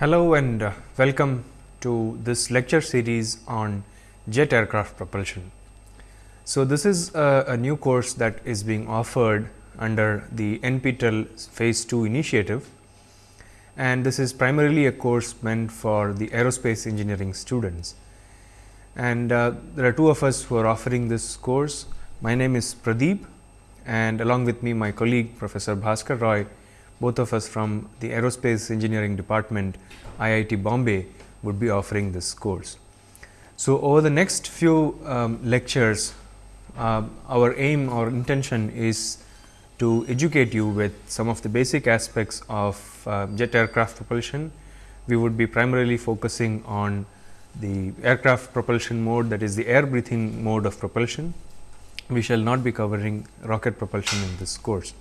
Hello and uh, welcome to this lecture series on jet aircraft propulsion. So, this is a, a, new course that is being offered under the NPTEL phase 2 initiative and this is primarily a course meant for the aerospace engineering students. And uh, there are two of us who are offering this course. My name is Pradeep and along with me my colleague Professor Bhaskar Roy both of us from the aerospace engineering department IIT Bombay would be offering this course. So, over the next few um, lectures uh, our aim or intention is to educate you with some of the basic aspects of uh, jet aircraft propulsion. We would be primarily focusing on the aircraft propulsion mode that is the air breathing mode of propulsion. We shall not be covering rocket propulsion in this course.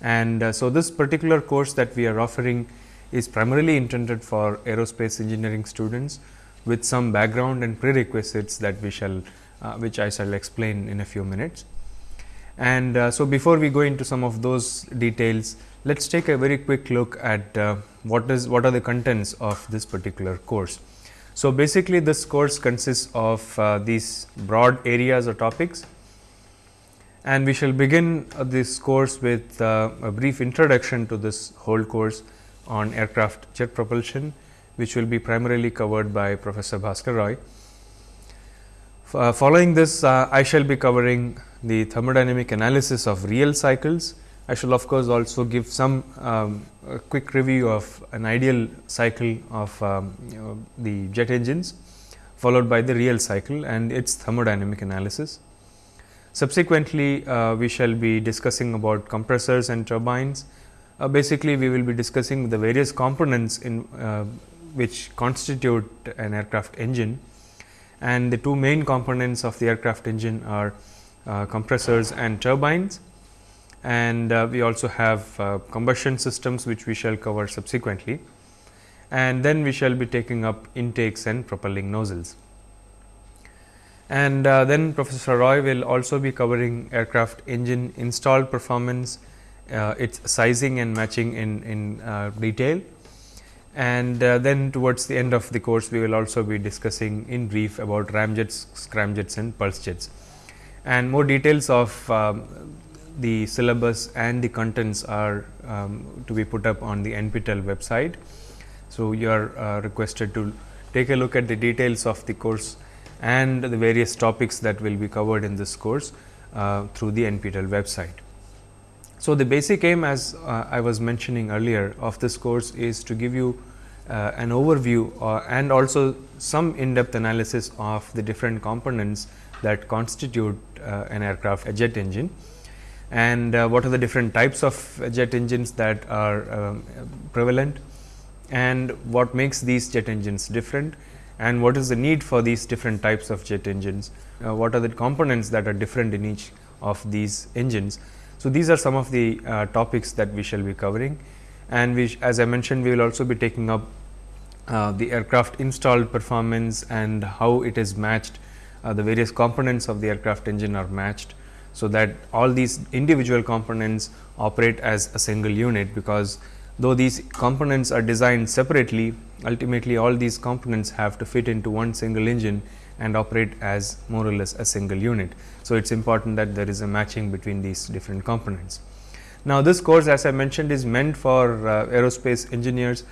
And uh, so, this particular course that we are offering is primarily intended for aerospace engineering students with some background and prerequisites that we shall uh, which I shall explain in a few minutes. And uh, so, before we go into some of those details, let us take a very quick look at uh, what is what are the contents of this particular course. So, basically this course consists of uh, these broad areas or topics and we shall begin uh, this course with uh, a brief introduction to this whole course on aircraft jet propulsion, which will be primarily covered by Professor Bhaskar Roy. Uh, following this, uh, I shall be covering the thermodynamic analysis of real cycles. I shall of course, also give some um, quick review of an ideal cycle of um, you know, the jet engines, followed by the real cycle and its thermodynamic analysis. Subsequently, uh, we shall be discussing about compressors and turbines. Uh, basically, we will be discussing the various components in uh, which constitute an aircraft engine. And the two main components of the aircraft engine are uh, compressors and turbines. And uh, we also have uh, combustion systems which we shall cover subsequently. And then we shall be taking up intakes and propelling nozzles and uh, then Professor Roy will also be covering aircraft engine installed performance, uh, its sizing and matching in, in uh, detail. And uh, then towards the end of the course, we will also be discussing in brief about ramjets, scramjets and pulse jets. And more details of um, the syllabus and the contents are um, to be put up on the NPTEL website. So, you are uh, requested to take a look at the details of the course and the various topics that will be covered in this course uh, through the NPTEL website. So, the basic aim as uh, I was mentioning earlier of this course is to give you uh, an overview uh, and also some in depth analysis of the different components that constitute uh, an aircraft a jet engine and uh, what are the different types of jet engines that are um, prevalent and what makes these jet engines different and what is the need for these different types of jet engines, uh, what are the components that are different in each of these engines. So, these are some of the uh, topics that we shall be covering and we as I mentioned we will also be taking up uh, the aircraft installed performance and how it is matched uh, the various components of the aircraft engine are matched. So, that all these individual components operate as a single unit because though these components are designed separately ultimately all these components have to fit into one single engine and operate as more or less a single unit. So, it is important that there is a matching between these different components. Now, this course as I mentioned is meant for uh, aerospace engineers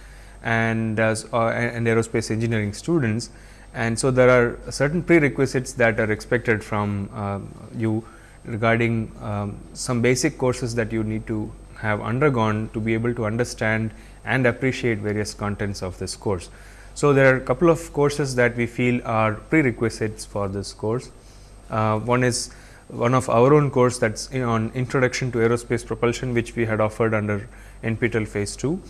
and, uh, and aerospace engineering students and so there are certain prerequisites that are expected from uh, you regarding um, some basic courses that you need to have undergone to be able to understand and appreciate various contents of this course. So, there are a couple of courses that we feel are prerequisites for this course. Uh, one is one of our own course that is on introduction to aerospace propulsion which we had offered under NPTEL phase 2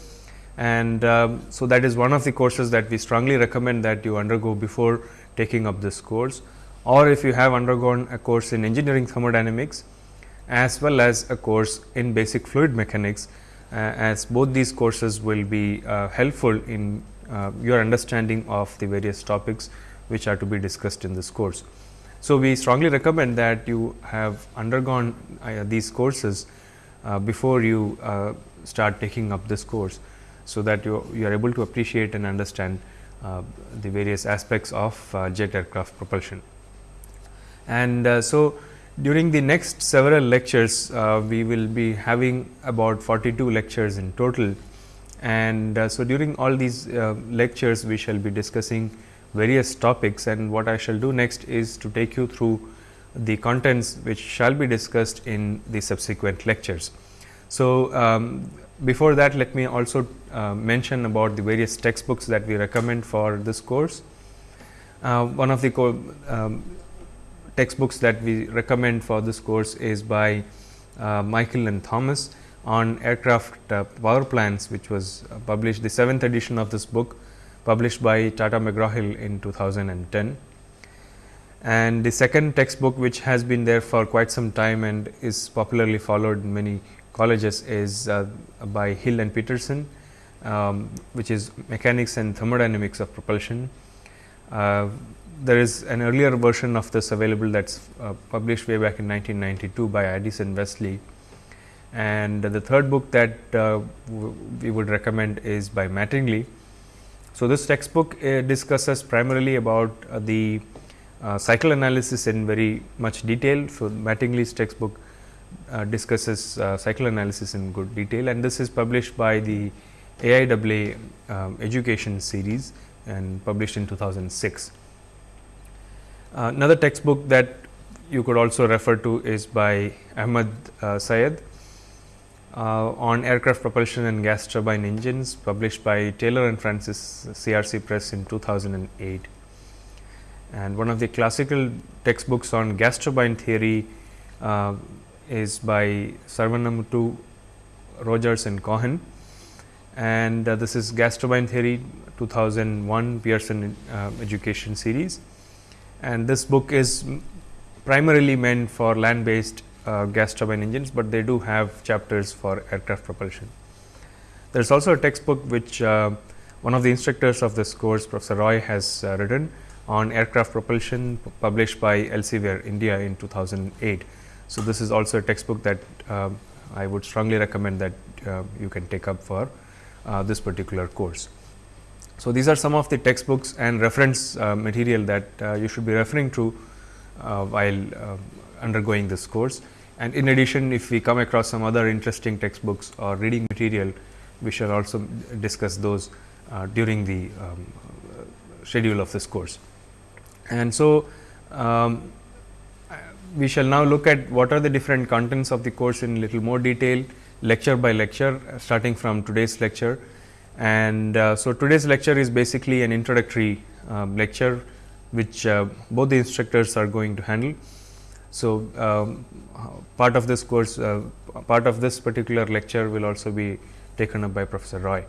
and um, so that is one of the courses that we strongly recommend that you undergo before taking up this course or if you have undergone a course in engineering thermodynamics as well as a course in basic fluid mechanics uh, as both these courses will be uh, helpful in uh, your understanding of the various topics which are to be discussed in this course. So, we strongly recommend that you have undergone these courses before you start taking up this course. so that you, you are able to appreciate and understand uh, the various aspects of uh, jet aircraft propulsion. And uh, so, during the next several lectures, uh, we will be having about 42 lectures in total. And uh, so, during all these uh, lectures, we shall be discussing various topics and what I shall do next is to take you through the contents which shall be discussed in the subsequent lectures. So, um, before that let me also uh, mention about the various textbooks that we recommend for this course. Uh, one of the um, textbooks that we recommend for this course is by uh, Michael and Thomas on aircraft uh, power plants which was uh, published the seventh edition of this book published by Tata McGraw-Hill in 2010. And the second textbook which has been there for quite some time and is popularly followed in many colleges is uh, by Hill and Peterson, um, which is mechanics and thermodynamics of propulsion. Uh, there is an earlier version of this available that is uh, published way back in 1992 by Addison Wesley. And the third book that uh, we would recommend is by Mattingly. So, this textbook uh, discusses primarily about uh, the cycle analysis in very much detail. So, Mattingly's textbook uh, discusses uh, cycle analysis in good detail and this is published by the AIAA um, education series and published in 2006. Uh, another textbook that you could also refer to is by Ahmad uh, Syed uh, on aircraft propulsion and gas turbine engines published by Taylor and Francis CRC Press in 2008. And one of the classical textbooks on gas turbine theory uh, is by Saravanamuttoo, Rogers and Cohen and uh, this is gas turbine theory 2001 Pearson uh, education series and this book is primarily meant for land based uh, gas turbine engines, but they do have chapters for aircraft propulsion. There is also a textbook which uh, one of the instructors of this course Professor Roy has uh, written on aircraft propulsion published by Elsevier India in 2008. So, this is also a textbook that uh, I would strongly recommend that uh, you can take up for uh, this particular course. So, these are some of the textbooks and reference uh, material that uh, you should be referring to uh, while undergoing this course. And in addition, if we come across some other interesting textbooks or reading material, we shall also discuss those during the um, schedule of this course. And so, um, we shall now look at what are the different contents of the course in little more detail lecture by lecture starting from today's lecture. And uh, so, today's lecture is basically an introductory uh, lecture which uh, both the instructors are going to handle. So, um, part of this course uh, part of this particular lecture will also be taken up by Professor Roy.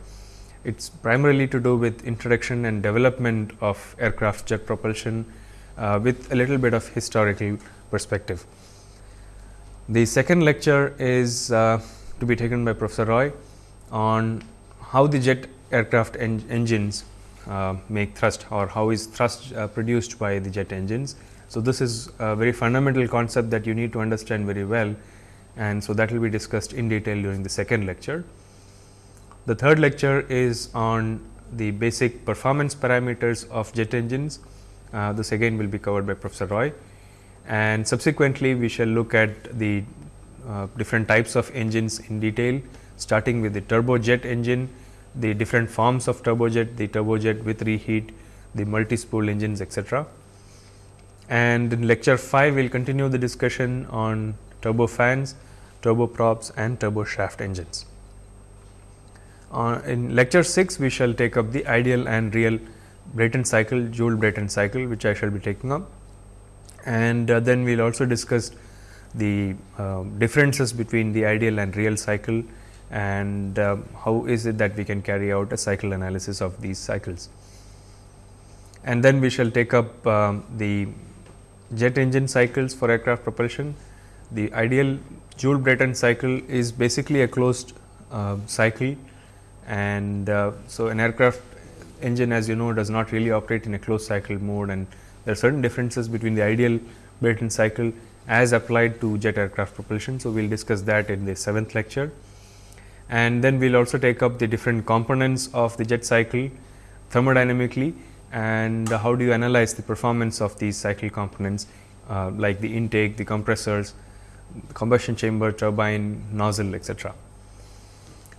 It is primarily to do with introduction and development of aircraft jet propulsion uh, with a little bit of historical perspective. The second lecture is uh, to be taken by Professor Roy on how the jet aircraft en engines uh, make thrust or how is thrust uh, produced by the jet engines. So, this is a very fundamental concept that you need to understand very well and so that will be discussed in detail during the second lecture. The third lecture is on the basic performance parameters of jet engines. Uh, this again will be covered by Professor Roy and subsequently we shall look at the uh, different types of engines in detail starting with the turbojet engine, the different forms of turbojet, the turbojet with reheat, the multi-spool engines etc. And in lecture 5 we will continue the discussion on turbofans, turboprops and turboshaft engines. Uh, in lecture 6 we shall take up the ideal and real Brayton cycle, Joule Brayton cycle which I shall be taking up. And uh, then we will also discuss the uh, differences between the ideal and real cycle and uh, how is it that we can carry out a cycle analysis of these cycles. And then we shall take up um, the jet engine cycles for aircraft propulsion. The ideal Joule Brayton cycle is basically a closed uh, cycle and uh, so an aircraft engine as you know does not really operate in a closed cycle mode and there are certain differences between the ideal Brayton cycle as applied to jet aircraft propulsion. So, we will discuss that in the seventh lecture. And then we will also take up the different components of the jet cycle thermodynamically and how do you analyze the performance of these cycle components uh, like the intake, the compressors, the combustion chamber, turbine, nozzle etc.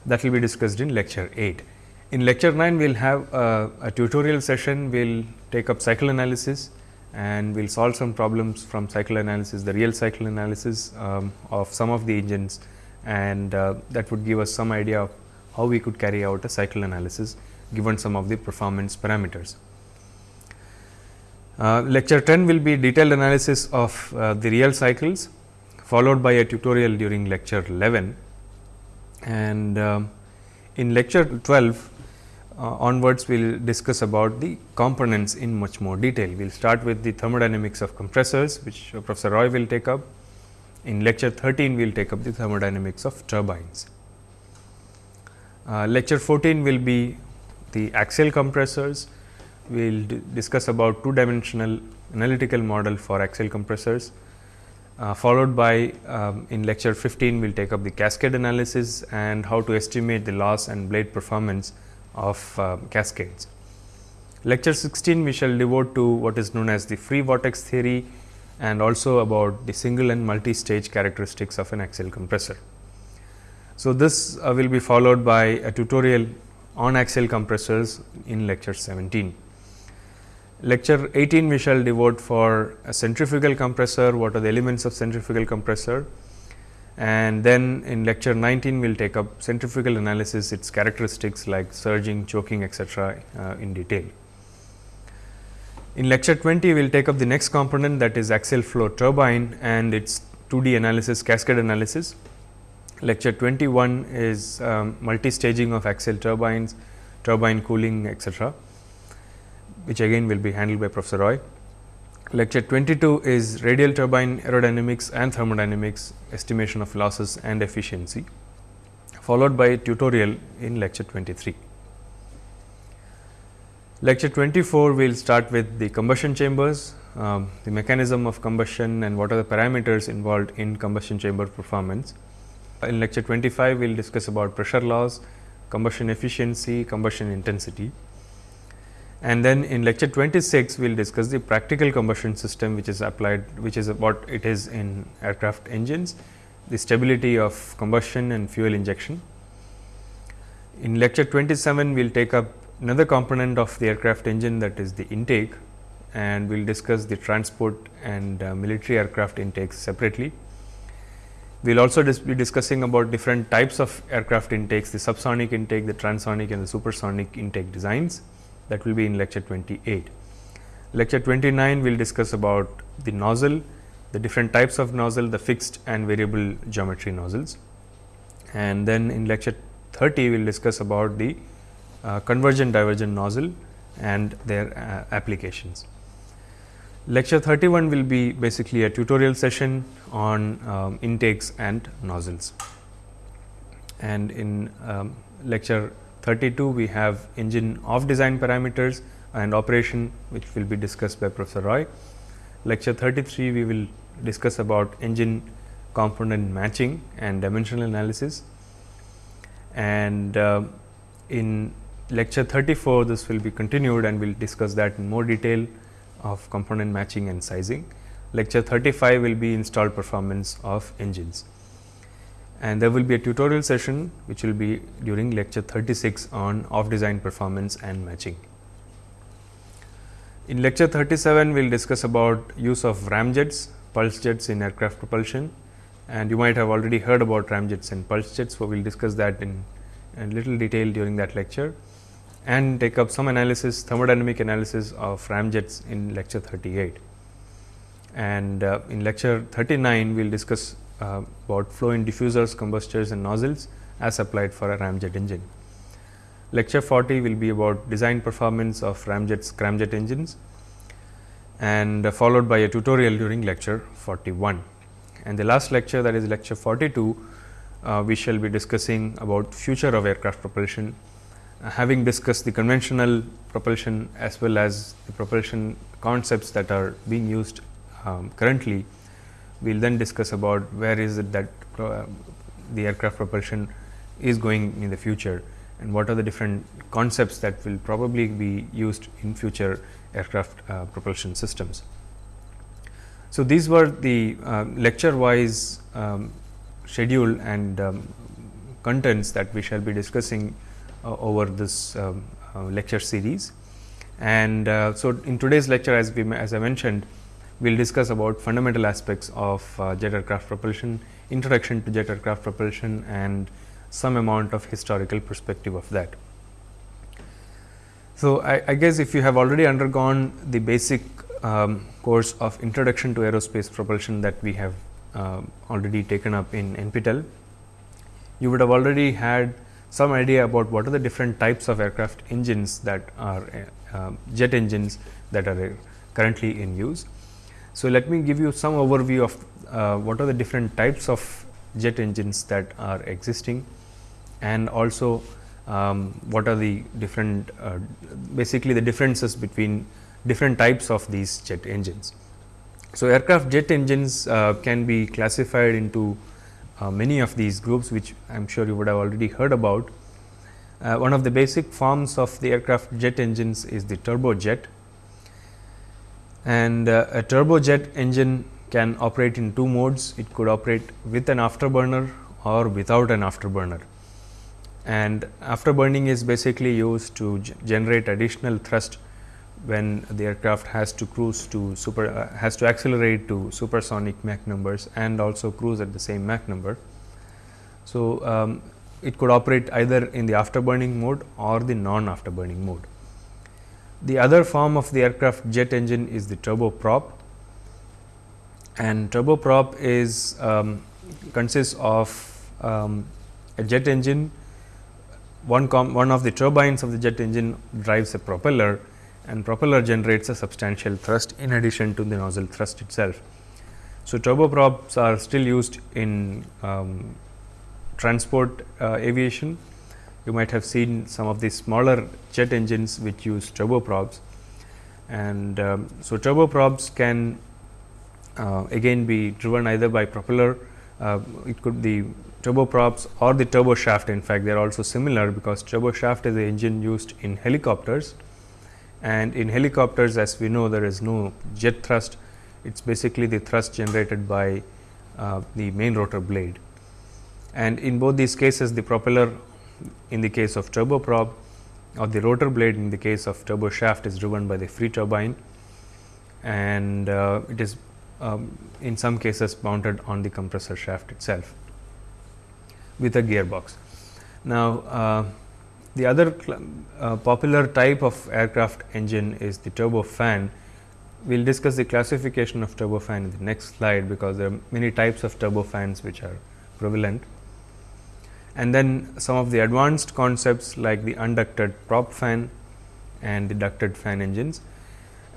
That will be discussed in lecture 8. In lecture 9, we will have a, a tutorial session, we will take up cycle analysis and we will solve some problems from cycle analysis, the real cycle analysis um, of some of the engines and uh, that would give us some idea of how we could carry out a cycle analysis given some of the performance parameters. Uh, lecture 10 will be detailed analysis of uh, the real cycles followed by a tutorial during lecture 11 and um, in lecture 12 uh, onwards we will discuss about the components in much more detail. We will start with the thermodynamics of compressors which Professor Roy will take up. In lecture 13 we will take up the thermodynamics of turbines. Uh, lecture 14 will be the axial compressors. We will discuss about two dimensional analytical model for axial compressors. Uh, followed by um, in lecture 15 we will take up the cascade analysis and how to estimate the loss and blade performance of uh, cascades. Lecture 16 we shall devote to what is known as the free vortex theory and also about the single and multi-stage characteristics of an axial compressor. So, this uh, will be followed by a tutorial on axial compressors in lecture 17. Lecture 18 we shall devote for a centrifugal compressor, what are the elements of centrifugal compressor and then in lecture 19 we will take up centrifugal analysis its characteristics like surging, choking etc., uh, in detail. In lecture 20 we will take up the next component that is axial flow turbine and its 2D analysis cascade analysis. Lecture 21 is um, multi-staging of axial turbines, turbine cooling etc., which again will be handled by Professor Roy. Lecture 22 is radial turbine aerodynamics and thermodynamics, estimation of losses and efficiency, followed by a tutorial in lecture 23. Lecture 24 we will start with the combustion chambers, um, the mechanism of combustion and what are the parameters involved in combustion chamber performance. In lecture 25 we will discuss about pressure loss, combustion efficiency, combustion intensity and then in lecture 26 we will discuss the practical combustion system which is applied which is what it is in aircraft engines the stability of combustion and fuel injection. In lecture 27 we will take up another component of the aircraft engine that is the intake and we will discuss the transport and uh, military aircraft intakes separately. We will also dis be discussing about different types of aircraft intakes the subsonic intake, the transonic and the supersonic intake designs that will be in lecture 28. Lecture 29 we will discuss about the nozzle, the different types of nozzle, the fixed and variable geometry nozzles. And then in lecture 30 we will discuss about the convergent divergent nozzle and their uh, applications. Lecture 31 will be basically a tutorial session on um, intakes and nozzles. And in um, lecture 32 we have engine off design parameters and operation which will be discussed by Professor Roy. Lecture 33 we will discuss about engine component matching and dimensional analysis and uh, in lecture 34 this will be continued and we will discuss that in more detail of component matching and sizing. Lecture 35 will be installed performance of engines and there will be a tutorial session which will be during lecture 36 on off design performance and matching. In lecture 37 we will discuss about use of ramjets, pulse jets in aircraft propulsion and you might have already heard about ramjets and pulse jets. So, we will discuss that in, in little detail during that lecture and take up some analysis thermodynamic analysis of ramjets in lecture 38. And uh, in lecture 39 we will discuss uh, about flow in diffusers, combustors and nozzles as applied for a ramjet engine. Lecture 40 will be about design performance of ramjets scramjet engines and uh, followed by a tutorial during lecture 41. And the last lecture that is lecture 42, uh, we shall be discussing about future of aircraft propulsion, uh, having discussed the conventional propulsion as well as the propulsion concepts that are being used um, currently we will then discuss about where is it that uh, the aircraft propulsion is going in the future and what are the different concepts that will probably be used in future aircraft uh, propulsion systems. So, these were the uh, lecture wise um, schedule and um, contents that we shall be discussing uh, over this um, uh, lecture series. And uh, so, in today's lecture as we as I mentioned we will discuss about fundamental aspects of uh, jet aircraft propulsion, introduction to jet aircraft propulsion and some amount of historical perspective of that. So, I, I guess if you have already undergone the basic um, course of introduction to aerospace propulsion that we have uh, already taken up in NPTEL, you would have already had some idea about what are the different types of aircraft engines that are uh, jet engines that are uh, currently in use. So, let me give you some overview of uh, what are the different types of jet engines that are existing and also um, what are the different uh, basically the differences between different types of these jet engines. So, aircraft jet engines uh, can be classified into uh, many of these groups which I am sure you would have already heard about. Uh, one of the basic forms of the aircraft jet engines is the turbojet and uh, a turbojet engine can operate in two modes. It could operate with an afterburner or without an afterburner and afterburning is basically used to generate additional thrust when the aircraft has to cruise to super uh, has to accelerate to supersonic Mach numbers and also cruise at the same Mach number. So, um, it could operate either in the afterburning mode or the non afterburning mode. The other form of the aircraft jet engine is the turboprop and turboprop is um, consists of um, a jet engine one, one of the turbines of the jet engine drives a propeller and propeller generates a substantial thrust in addition to the nozzle thrust itself. So, turboprops are still used in um, transport uh, aviation. You might have seen some of the smaller jet engines which use turboprops and um, so turboprops can uh, again be driven either by propeller, uh, it could be turboprops or the turbo shaft in fact they are also similar because turbo shaft is the engine used in helicopters and in helicopters as we know there is no jet thrust it is basically the thrust generated by uh, the main rotor blade. And in both these cases the propeller in the case of turboprop or the rotor blade in the case of turbo shaft is driven by the free turbine and uh, it is um, in some cases mounted on the compressor shaft itself with a gearbox. Now, uh, the other uh, popular type of aircraft engine is the turbofan. We will discuss the classification of turbofan in the next slide, because there are many types of turbofans which are prevalent. And then some of the advanced concepts like the unducted prop fan and the ducted fan engines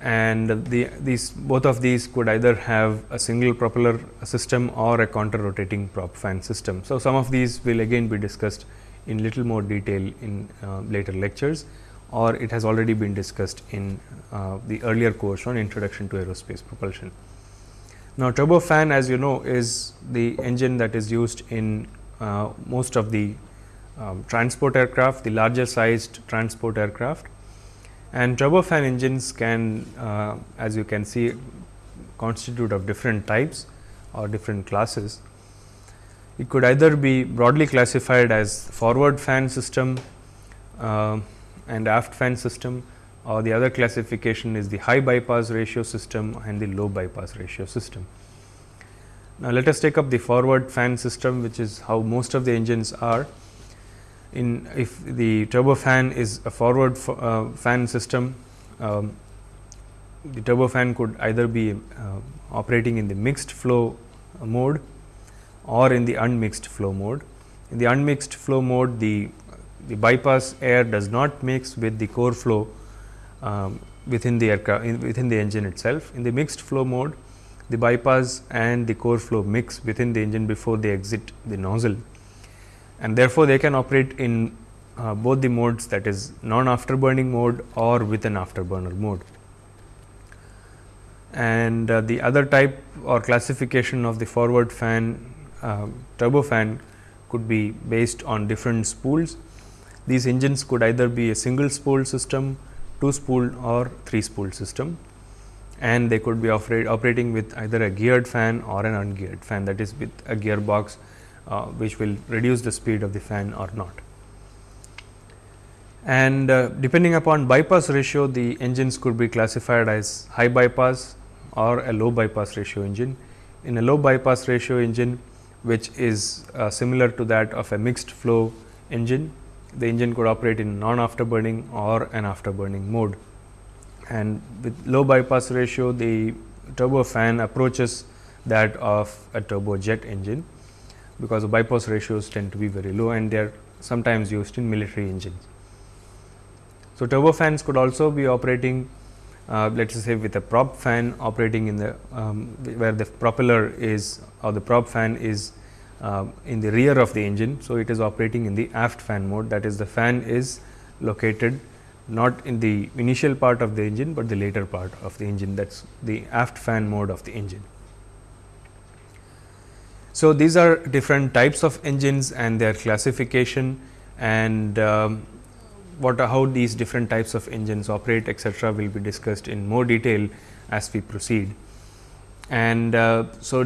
and the these both of these could either have a single propeller system or a counter rotating prop fan system. So, some of these will again be discussed in little more detail in uh, later lectures or it has already been discussed in uh, the earlier course on introduction to aerospace propulsion. Now, turbofan as you know is the engine that is used in uh, most of the um, transport aircraft, the larger sized transport aircraft and turbofan engines can uh, as you can see constitute of different types or different classes. It could either be broadly classified as forward fan system uh, and aft fan system or the other classification is the high bypass ratio system and the low bypass ratio system. Now, let us take up the forward fan system which is how most of the engines are in if the turbofan is a forward uh, fan system, um, the turbofan could either be uh, operating in the mixed flow mode or in the unmixed flow mode. In the unmixed flow mode, the, the bypass air does not mix with the core flow um, within the aircraft within the engine itself. In the mixed flow mode, the bypass and the core flow mix within the engine before they exit the nozzle and therefore, they can operate in uh, both the modes that is non afterburning mode or with an afterburner mode. And uh, the other type or classification of the forward fan uh, turbofan could be based on different spools. These engines could either be a single spool system, two spool or three spool system and they could be operating with either a geared fan or an ungeared fan that is with a gearbox uh, which will reduce the speed of the fan or not. And uh, depending upon bypass ratio the engines could be classified as high bypass or a low bypass ratio engine. In a low bypass ratio engine which is uh, similar to that of a mixed flow engine, the engine could operate in non afterburning or an afterburning mode and with low bypass ratio the turbo fan approaches that of a turbojet engine because the bypass ratios tend to be very low and they are sometimes used in military engines. So, turbo fans could also be operating uh, let us say with a prop fan operating in the um, where the propeller is or the prop fan is uh, in the rear of the engine. So, it is operating in the aft fan mode that is the fan is located not in the initial part of the engine, but the later part of the engine that is the aft fan mode of the engine. So, these are different types of engines and their classification and um, what how these different types of engines operate etcetera will be discussed in more detail as we proceed. And uh, so,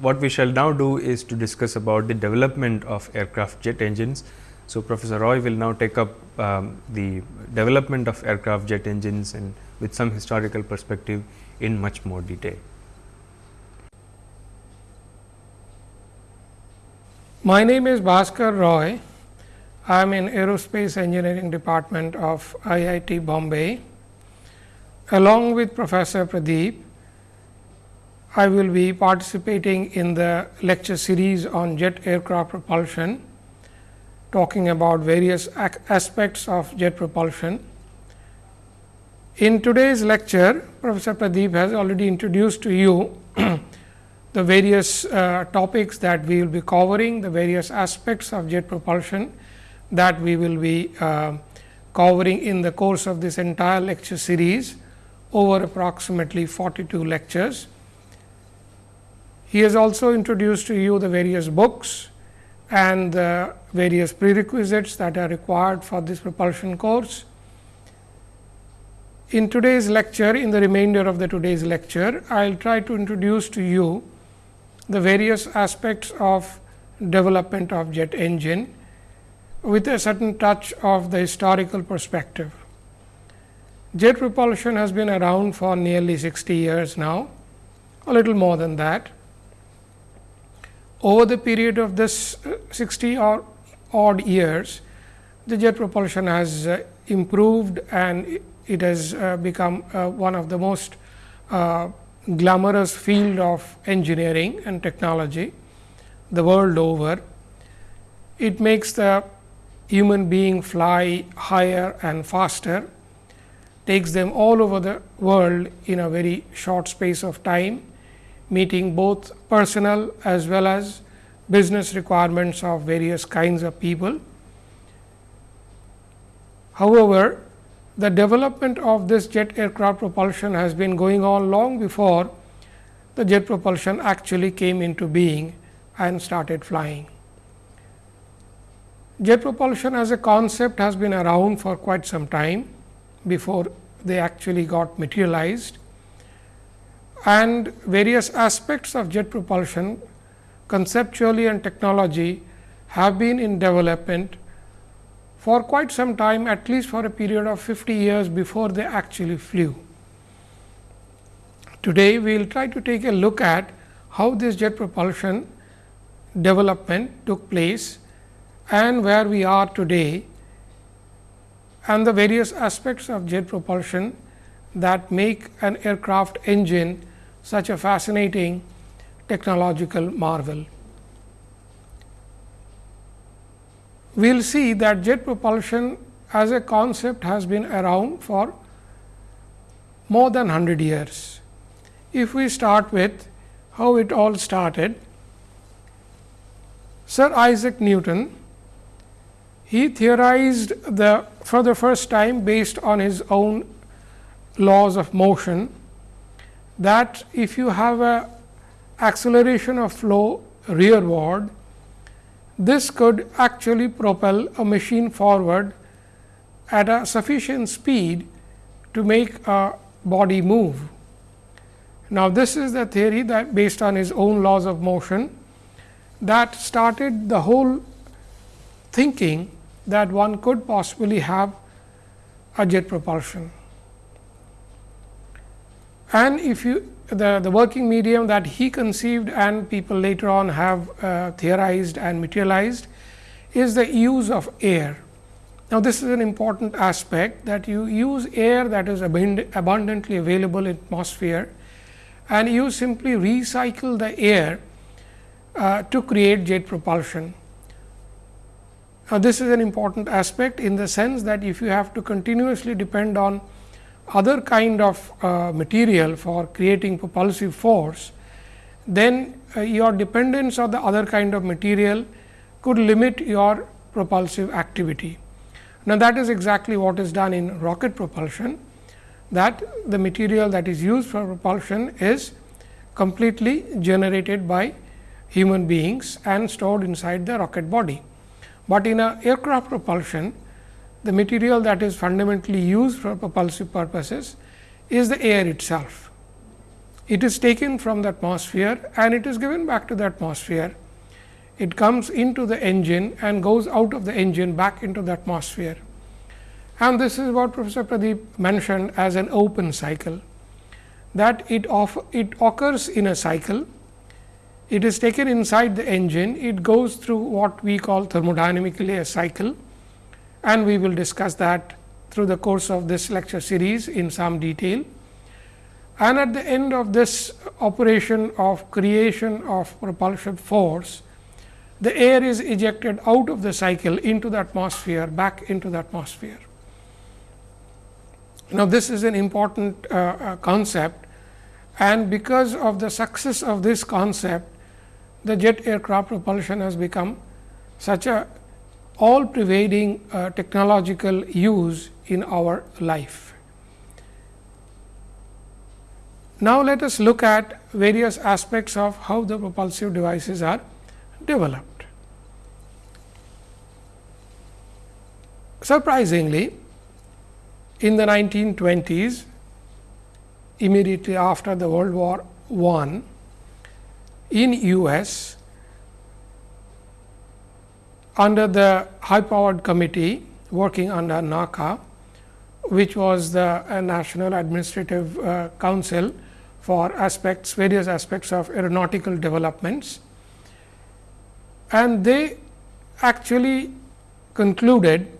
what we shall now do is to discuss about the development of aircraft jet engines so, Professor Roy will now take up um, the development of aircraft jet engines and with some historical perspective in much more detail. My name is Bhaskar Roy. I am in Aerospace Engineering Department of IIT Bombay. Along with Professor Pradeep, I will be participating in the lecture series on jet aircraft propulsion talking about various aspects of jet propulsion. In today's lecture, Professor Pradeep has already introduced to you the various uh, topics that we will be covering, the various aspects of jet propulsion that we will be uh, covering in the course of this entire lecture series over approximately 42 lectures. He has also introduced to you the various books and the various prerequisites that are required for this propulsion course. In today's lecture, in the remainder of the today's lecture, I will try to introduce to you the various aspects of development of jet engine with a certain touch of the historical perspective. Jet propulsion has been around for nearly 60 years now, a little more than that over the period of this uh, 60 or odd years, the jet propulsion has uh, improved and it has uh, become one of the most glamorous field of engineering and technology the world over. It makes the human being fly higher and faster, takes them all over the world in a very short space of time meeting both personal as well as business requirements of various kinds of people. However, the development of this jet aircraft propulsion has been going on long before the jet propulsion actually came into being and started flying. Jet propulsion as a concept has been around for quite some time before they actually got materialized and various aspects of jet propulsion conceptually and technology have been in development for quite some time at least for a period of 50 years before they actually flew. Today, we will try to take a look at how this jet propulsion development took place and where we are today and the various aspects of jet propulsion that make an aircraft engine such a fascinating technological marvel. We will see that jet propulsion as a concept has been around for more than 100 years. If we start with how it all started, Sir Isaac Newton, he theorized the for the first time based on his own laws of motion that if you have a acceleration of flow rearward, this could actually propel a machine forward at a sufficient speed to make a body move. Now, this is the theory that based on his own laws of motion that started the whole thinking that one could possibly have a jet propulsion. And if you the, the working medium that he conceived and people later on have uh, theorized and materialized is the use of air. Now, this is an important aspect that you use air that is abund abundantly available in atmosphere and you simply recycle the air uh, to create jet propulsion. Now, this is an important aspect in the sense that if you have to continuously depend on other kind of uh, material for creating propulsive force, then uh, your dependence on the other kind of material could limit your propulsive activity. Now, that is exactly what is done in rocket propulsion that the material that is used for propulsion is completely generated by human beings and stored inside the rocket body. But in a aircraft propulsion, the material that is fundamentally used for propulsive purposes is the air itself. It is taken from the atmosphere and it is given back to the atmosphere. It comes into the engine and goes out of the engine back into the atmosphere. And this is what Professor Pradeep mentioned as an open cycle, that it, it occurs in a cycle. It is taken inside the engine, it goes through what we call thermodynamically a cycle and we will discuss that through the course of this lecture series in some detail. And at the end of this operation of creation of propulsive force, the air is ejected out of the cycle into the atmosphere back into the atmosphere. Now, this is an important uh, uh, concept and because of the success of this concept, the jet aircraft propulsion has become such a all pervading uh, technological use in our life. Now, let us look at various aspects of how the propulsive devices are developed. Surprisingly, in the 1920s, immediately after the World War I, in US, under the high powered committee working under NACA, which was the uh, National Administrative uh, Council for aspects various aspects of aeronautical developments. And they actually concluded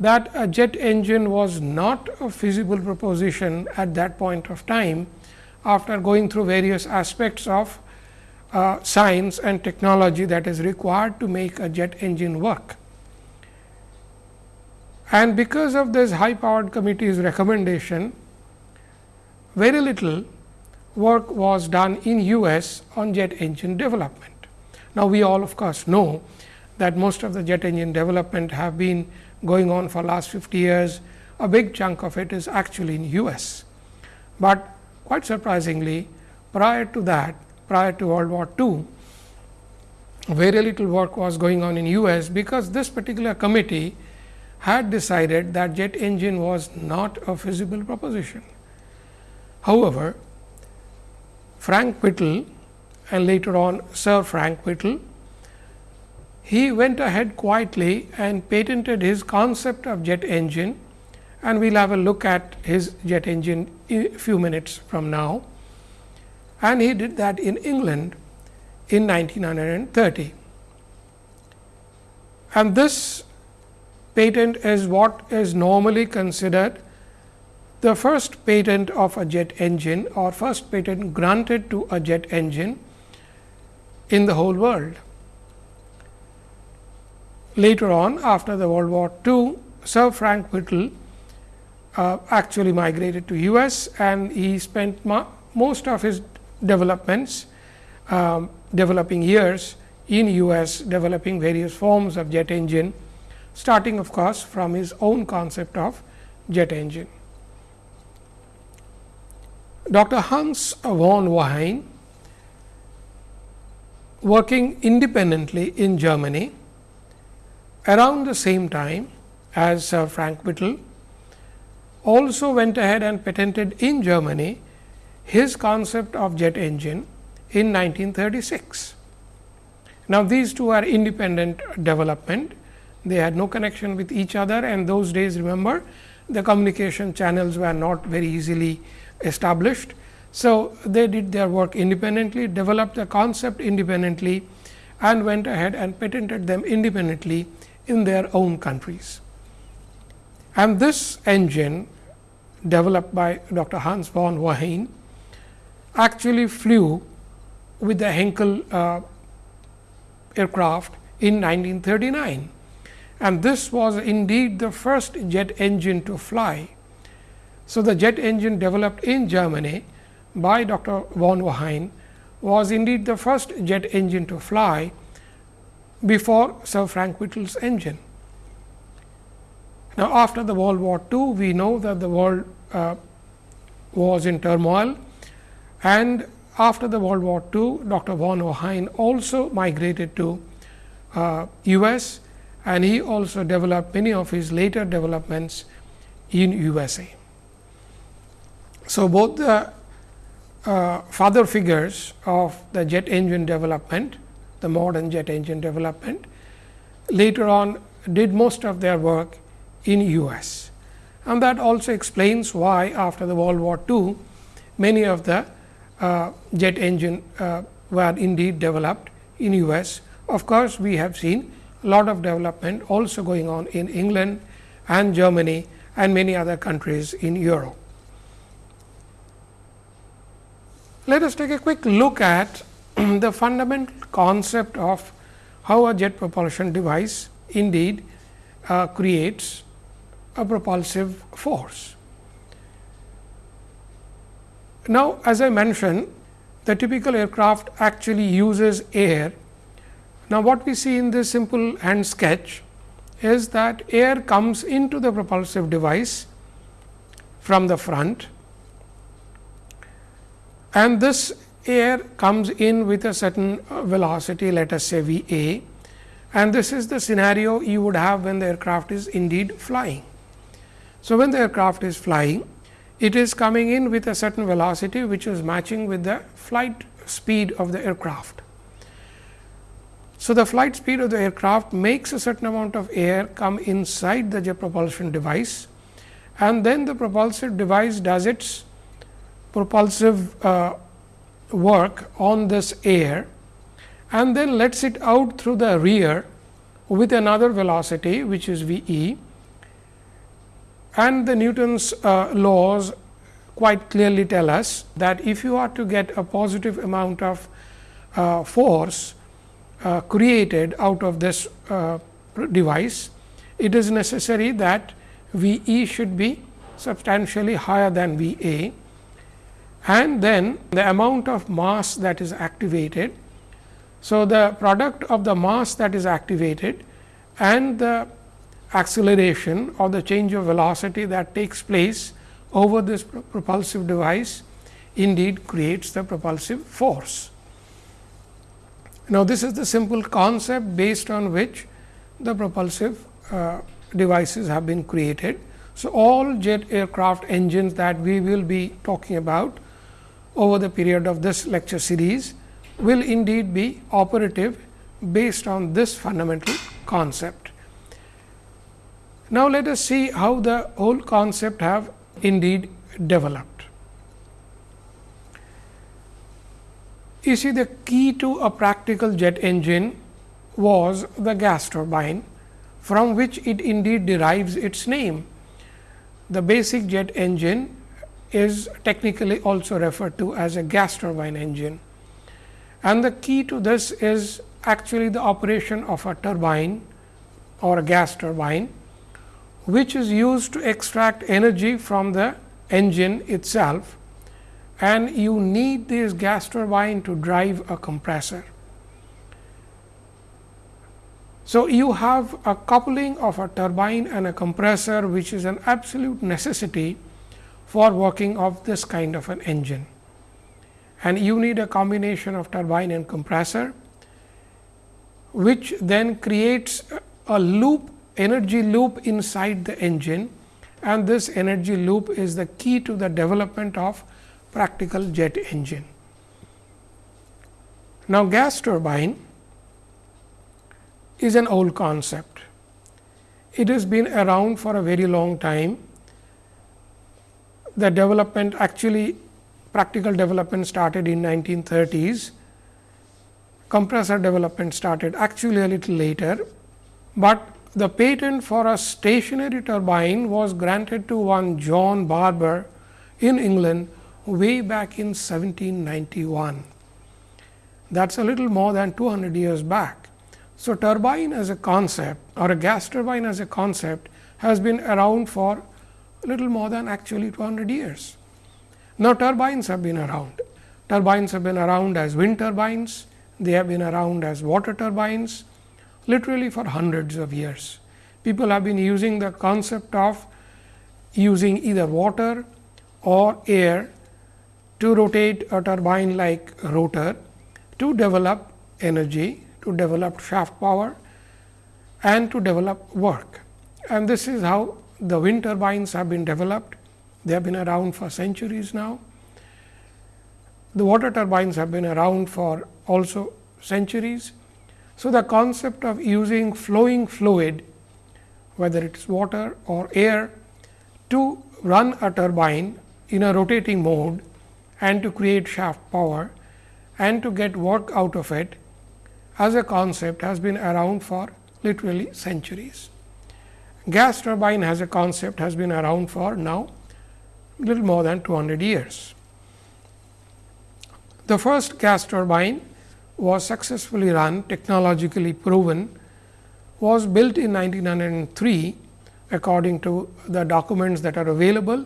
that a jet engine was not a feasible proposition at that point of time after going through various aspects of uh, science and technology that is required to make a jet engine work. And because of this high powered committee's recommendation, very little work was done in US on jet engine development. Now, we all of course know that most of the jet engine development have been going on for last 50 years. A big chunk of it is actually in US, but quite surprisingly prior to that prior to World War II, very little work was going on in US, because this particular committee had decided that jet engine was not a feasible proposition. However, Frank Whittle and later on Sir Frank Whittle, he went ahead quietly and patented his concept of jet engine and we will have a look at his jet engine a few minutes from now and he did that in England in 1930. And this patent is what is normally considered the first patent of a jet engine or first patent granted to a jet engine in the whole world. Later on after the World War II, Sir Frank Whittle uh, actually migrated to US and he spent most of his developments, um, developing years in US developing various forms of jet engine, starting of course, from his own concept of jet engine. Dr. Hans von Ohain working independently in Germany around the same time as Frank Whittle also went ahead and patented in Germany his concept of jet engine in 1936. Now, these two are independent development, they had no connection with each other and those days remember the communication channels were not very easily established. So, they did their work independently, developed the concept independently and went ahead and patented them independently in their own countries. And this engine developed by Dr. Hans von Ohain actually flew with the Heinkel uh, aircraft in 1939 and this was indeed the first jet engine to fly. So, the jet engine developed in Germany by Dr. von Ohain was indeed the first jet engine to fly before Sir Frank Whittle's engine. Now, after the World War II, we know that the world uh, was in turmoil and after the World War II, Dr. von Ohain also migrated to uh, US and he also developed many of his later developments in USA. So, both the uh, father figures of the jet engine development, the modern jet engine development, later on did most of their work in US. And that also explains why after the World War II, many of the jet engine uh, were indeed developed in US. Of course, we have seen a lot of development also going on in England and Germany and many other countries in Europe. Let us take a quick look at the fundamental concept of how a jet propulsion device indeed uh, creates a propulsive force. Now, as I mentioned the typical aircraft actually uses air now, what we see in this simple hand sketch is that air comes into the propulsive device from the front and this air comes in with a certain uh, velocity let us say V a and this is the scenario you would have when the aircraft is indeed flying. So, when the aircraft is flying it is coming in with a certain velocity which is matching with the flight speed of the aircraft. So, the flight speed of the aircraft makes a certain amount of air come inside the jet propulsion device and then the propulsive device does its propulsive uh, work on this air and then lets it out through the rear with another velocity which is V e and the Newton's uh, laws quite clearly tell us that if you are to get a positive amount of uh, force uh, created out of this uh, device, it is necessary that V e should be substantially higher than V a and then the amount of mass that is activated. So, the product of the mass that is activated and the acceleration or the change of velocity that takes place over this propulsive device indeed creates the propulsive force. Now, this is the simple concept based on which the propulsive uh, devices have been created. So, all jet aircraft engines that we will be talking about over the period of this lecture series will indeed be operative based on this fundamental concept. Now, let us see how the whole concept have indeed developed. You see the key to a practical jet engine was the gas turbine from which it indeed derives its name. The basic jet engine is technically also referred to as a gas turbine engine. And the key to this is actually the operation of a turbine or a gas turbine, which is used to extract energy from the engine itself and you need this gas turbine to drive a compressor. So, you have a coupling of a turbine and a compressor which is an absolute necessity for working of this kind of an engine. And you need a combination of turbine and compressor, which then creates a loop energy loop inside the engine and this energy loop is the key to the development of practical jet engine. Now, gas turbine is an old concept. It has been around for a very long time. The development actually practical development started in 1930s. Compressor development started actually a little later, but the patent for a stationary turbine was granted to one John Barber in England way back in 1791. That is a little more than 200 years back. So, turbine as a concept or a gas turbine as a concept has been around for a little more than actually 200 years. Now, turbines have been around. Turbines have been around as wind turbines, they have been around as water turbines, literally for hundreds of years. People have been using the concept of using either water or air to rotate a turbine like rotor to develop energy, to develop shaft power and to develop work. And this is how the wind turbines have been developed. They have been around for centuries now. The water turbines have been around for also centuries so, the concept of using flowing fluid whether it is water or air to run a turbine in a rotating mode and to create shaft power and to get work out of it as a concept has been around for literally centuries. Gas turbine as a concept has been around for now little more than 200 years. The first gas turbine was successfully run technologically proven was built in 1903 according to the documents that are available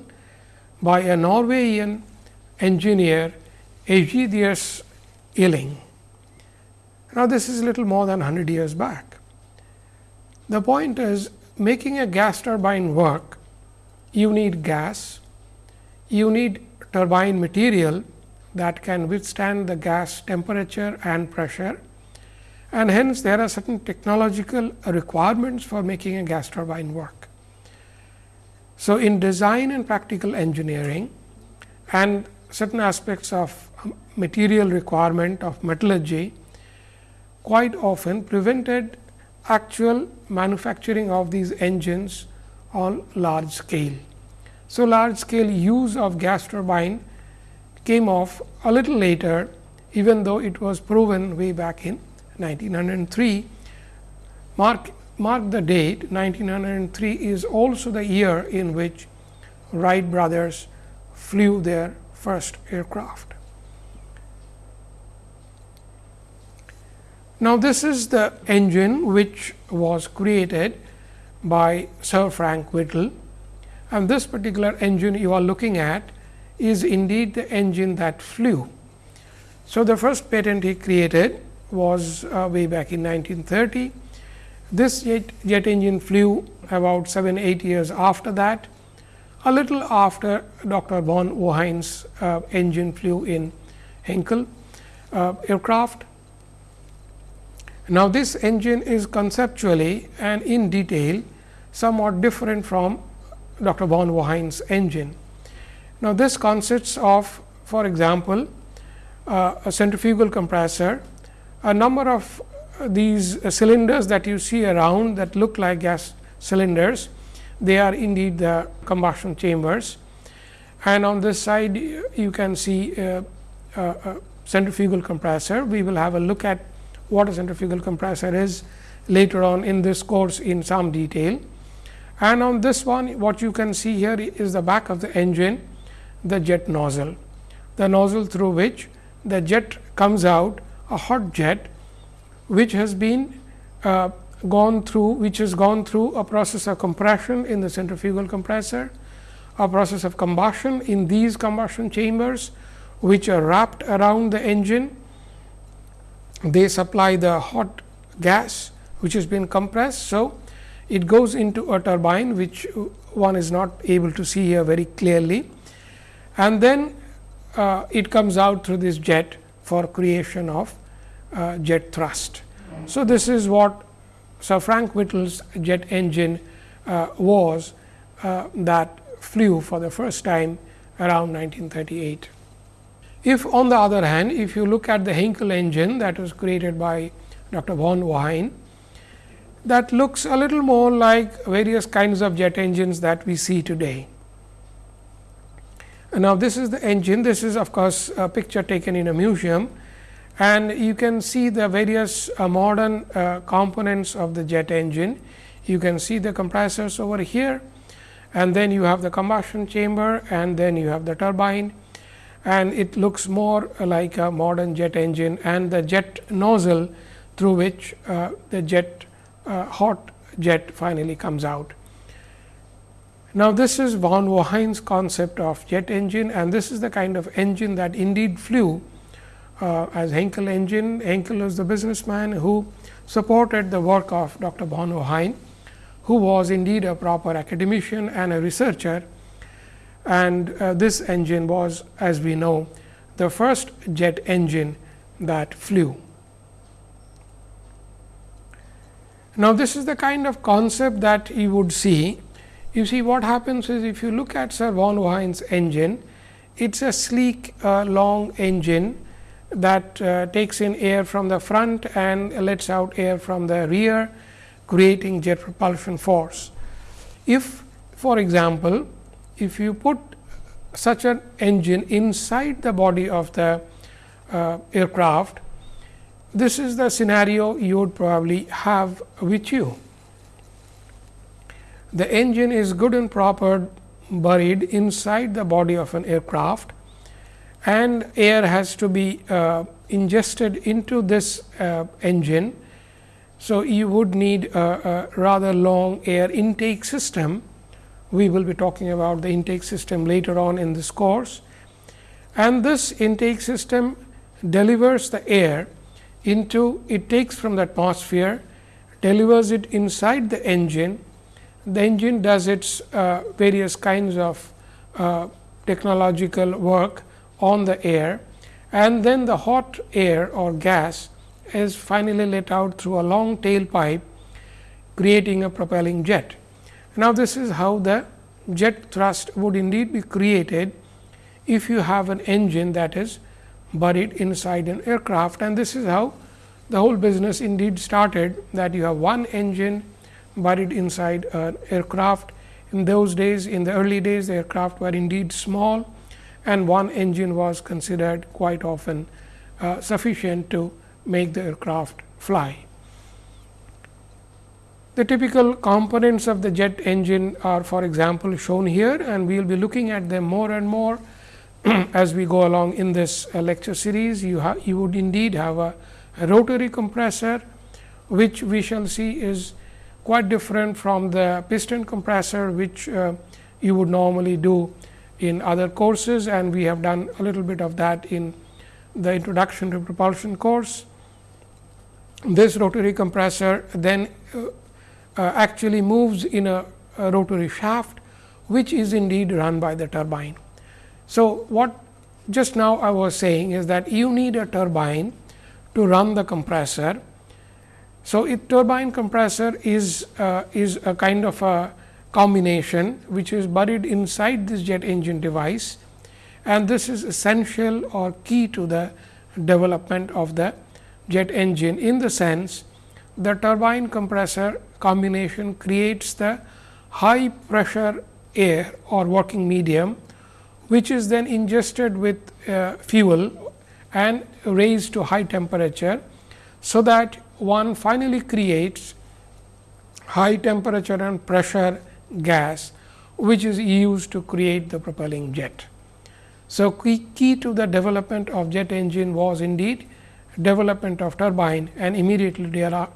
by a Norwegian engineer Aegidius Elling. Now, this is little more than 100 years back. The point is making a gas turbine work, you need gas, you need turbine material that can withstand the gas temperature and pressure and hence there are certain technological requirements for making a gas turbine work. So, in design and practical engineering and certain aspects of um, material requirement of metallurgy quite often prevented actual manufacturing of these engines on large scale. So, large scale use of gas turbine came off a little later even though it was proven way back in 1903. Mark, mark the date 1903 is also the year in which Wright brothers flew their first aircraft. Now, this is the engine which was created by Sir Frank Whittle and this particular engine you are looking at is indeed the engine that flew. So, the first patent he created was uh, way back in 1930. This jet, jet engine flew about 7 8 years after that, a little after Dr. von Ohain's uh, engine flew in Heinkel uh, aircraft. Now, this engine is conceptually and in detail somewhat different from Dr. von Ohain's engine. Now, this consists of for example, uh, a centrifugal compressor, a number of these uh, cylinders that you see around that look like gas cylinders, they are indeed the combustion chambers. And on this side you can see a, a centrifugal compressor. We will have a look at what a centrifugal compressor is later on in this course in some detail. And on this one what you can see here is the back of the engine the jet nozzle, the nozzle through which the jet comes out a hot jet, which has been uh, gone through which has gone through a process of compression in the centrifugal compressor, a process of combustion in these combustion chambers, which are wrapped around the engine. They supply the hot gas which has been compressed. So, it goes into a turbine which one is not able to see here very clearly and then uh, it comes out through this jet for creation of uh, jet thrust. So, this is what Sir Frank Whittle's jet engine uh, was uh, that flew for the first time around 1938. If on the other hand, if you look at the Heinkel engine that was created by Dr. von Ohain, that looks a little more like various kinds of jet engines that we see today. Now, this is the engine, this is of course, a picture taken in a museum and you can see the various uh, modern uh, components of the jet engine. You can see the compressors over here and then you have the combustion chamber and then you have the turbine and it looks more like a modern jet engine and the jet nozzle through which uh, the jet uh, hot jet finally comes out. Now, this is von Ohain's concept of jet engine and this is the kind of engine that indeed flew uh, as Heinkel engine. Heinkel was the businessman who supported the work of Dr. von Ohain, who was indeed a proper academician and a researcher. And uh, this engine was as we know the first jet engine that flew. Now, this is the kind of concept that you would see. You see what happens is if you look at Sir von Ohain's engine, it is a sleek uh, long engine that uh, takes in air from the front and lets out air from the rear creating jet propulsion force. If for example, if you put such an engine inside the body of the uh, aircraft, this is the scenario you would probably have with you. The engine is good and proper buried inside the body of an aircraft and air has to be uh, ingested into this uh, engine. So, you would need a, a, rather long air intake system. We will be talking about the intake system later on in this course. And this intake system delivers the air into it takes from the atmosphere, delivers it inside the engine. The engine does its uh, various kinds of uh, technological work on the air and then the hot air or gas is finally let out through a long tailpipe creating a propelling jet. Now, this is how the jet thrust would indeed be created if you have an engine that is buried inside an aircraft and this is how the whole business indeed started that you have one engine buried inside an aircraft. In those days in the early days the aircraft were indeed small and one engine was considered quite often uh, sufficient to make the aircraft fly. The typical components of the jet engine are for example, shown here and we will be looking at them more and more as we go along in this uh, lecture series. You, you would indeed have a, a, rotary compressor, which we shall see is quite different from the piston compressor, which uh, you would normally do in other courses and we have done a little bit of that in the introduction to propulsion course. This rotary compressor then uh, uh, actually moves in a, a, rotary shaft, which is indeed run by the turbine. So, what just now I was saying is that you need a turbine to run the compressor. So, a turbine compressor is, uh, is a kind of a combination which is buried inside this jet engine device and this is essential or key to the development of the jet engine in the sense the turbine compressor combination creates the high pressure air or working medium which is then ingested with uh, fuel and raised to high temperature. So, that one finally creates high temperature and pressure gas which is used to create the propelling jet. So, key, key to the development of jet engine was indeed development of turbine and immediately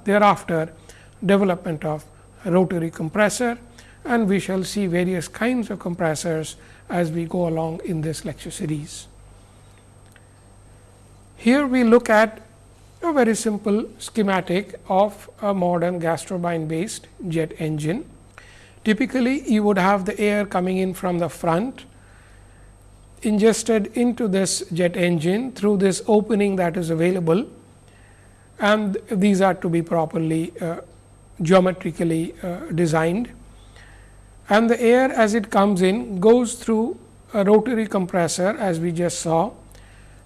thereafter development of rotary compressor and we shall see various kinds of compressors as we go along in this lecture series. Here we look at a very simple schematic of a modern gas turbine based jet engine. Typically, you would have the air coming in from the front ingested into this jet engine through this opening that is available and these are to be properly uh, geometrically uh, designed and the air as it comes in goes through a rotary compressor as we just saw.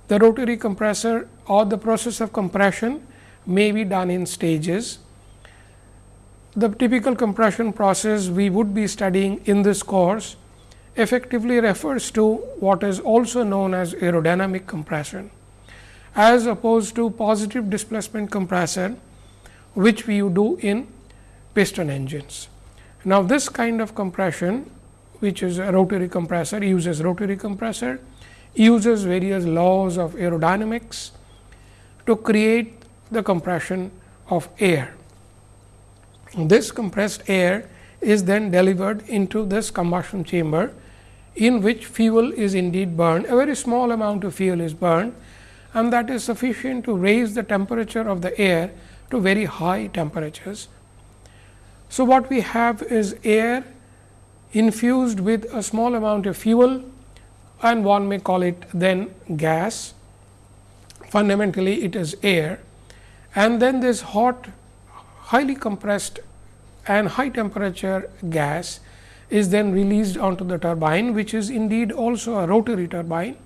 The rotary compressor or the process of compression may be done in stages. The typical compression process we would be studying in this course effectively refers to what is also known as aerodynamic compression as opposed to positive displacement compression which we do in piston engines. Now, this kind of compression which is a rotary compressor uses rotary compressor uses various laws of aerodynamics to create the compression of air. This compressed air is then delivered into this combustion chamber in which fuel is indeed burned. A very small amount of fuel is burned and that is sufficient to raise the temperature of the air to very high temperatures. So, what we have is air infused with a small amount of fuel and one may call it then gas. Fundamentally, it is air and then this hot highly compressed and high temperature gas is then released onto the turbine, which is indeed also a rotary turbine.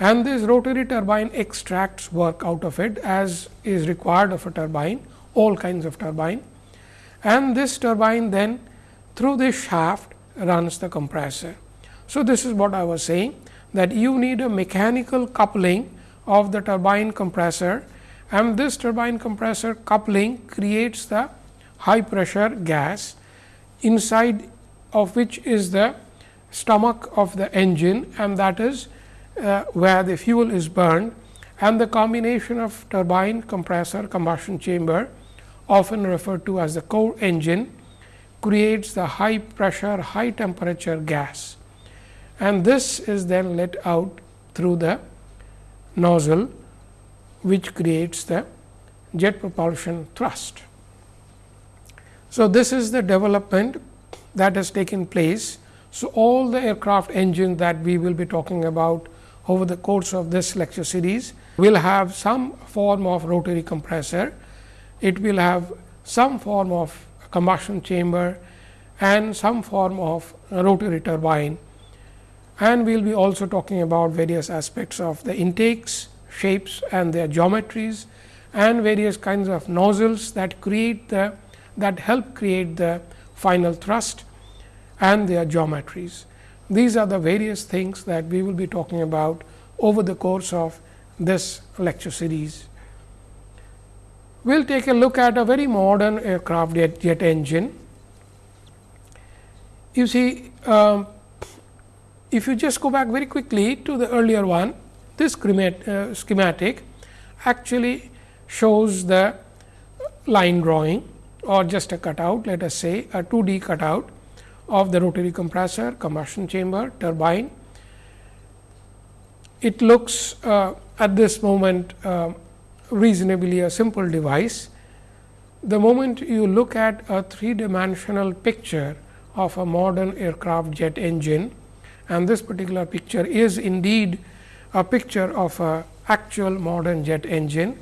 And this rotary turbine extracts work out of it as is required of a turbine, all kinds of turbine. And this turbine then through this shaft runs the compressor. So, this is what I was saying that you need a mechanical coupling of the turbine compressor and this turbine compressor coupling creates the high pressure gas inside of which is the stomach of the engine and that is uh, where the fuel is burned and the combination of turbine compressor combustion chamber often referred to as the core engine creates the high pressure high temperature gas. And this is then let out through the nozzle which creates the jet propulsion thrust. So, this is the development that has taken place. So, all the aircraft engines that we will be talking about over the course of this lecture series will have some form of rotary compressor. It will have some form of combustion chamber and some form of rotary turbine and we will be also talking about various aspects of the intakes, shapes and their geometries and various kinds of nozzles that create the that help create the final thrust and their geometries. These are the various things that we will be talking about over the course of this lecture series. We will take a look at a very modern aircraft jet, jet engine. You see, um, if you just go back very quickly to the earlier one, this uh, schematic actually shows the line drawing or just a cutout, let us say a 2D cutout of the rotary compressor, combustion chamber, turbine. It looks uh, at this moment uh, reasonably a simple device. The moment you look at a three dimensional picture of a modern aircraft jet engine, and this particular picture is indeed a picture of a actual modern jet engine.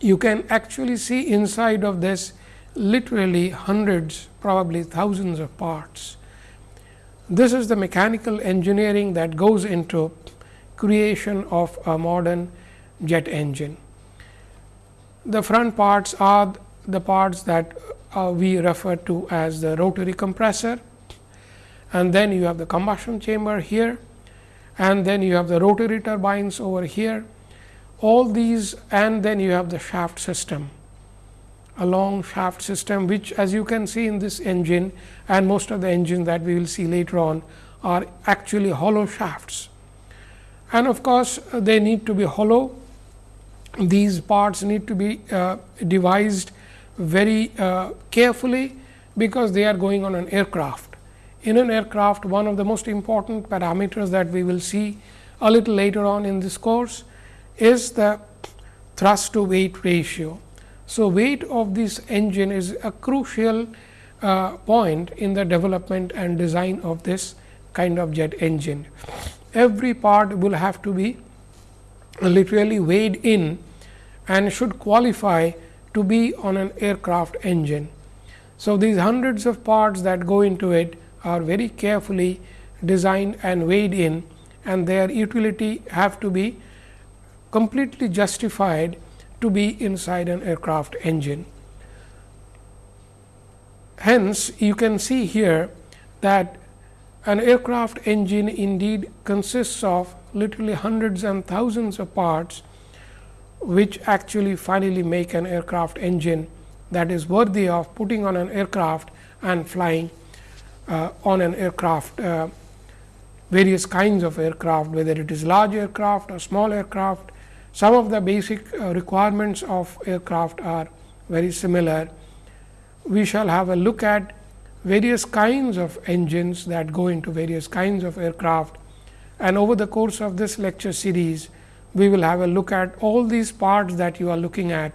You can actually see inside of this literally hundreds probably thousands of parts. This is the mechanical engineering that goes into creation of a modern jet engine. The front parts are the parts that uh, we refer to as the rotary compressor and then you have the combustion chamber here. And then you have the rotary turbines over here. All these and then you have the shaft system. A long shaft system which as you can see in this engine and most of the engines that we will see later on are actually hollow shafts. And of course, they need to be hollow. These parts need to be uh, devised very uh, carefully because they are going on an aircraft in an aircraft one of the most important parameters that we will see a little later on in this course is the thrust to weight ratio. So, weight of this engine is a crucial uh, point in the development and design of this kind of jet engine. Every part will have to be literally weighed in and should qualify to be on an aircraft engine. So, these hundreds of parts that go into it are very carefully designed and weighed in and their utility have to be completely justified to be inside an aircraft engine. Hence, you can see here that an aircraft engine indeed consists of literally hundreds and thousands of parts, which actually finally make an aircraft engine that is worthy of putting on an aircraft and flying on an aircraft, uh, various kinds of aircraft, whether it is large aircraft or small aircraft. Some of the basic uh, requirements of aircraft are very similar. We shall have a look at various kinds of engines that go into various kinds of aircraft. And over the course of this lecture series, we will have a look at all these parts that you are looking at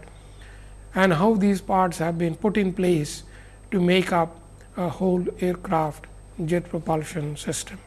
and how these parts have been put in place to make up a whole aircraft jet propulsion system.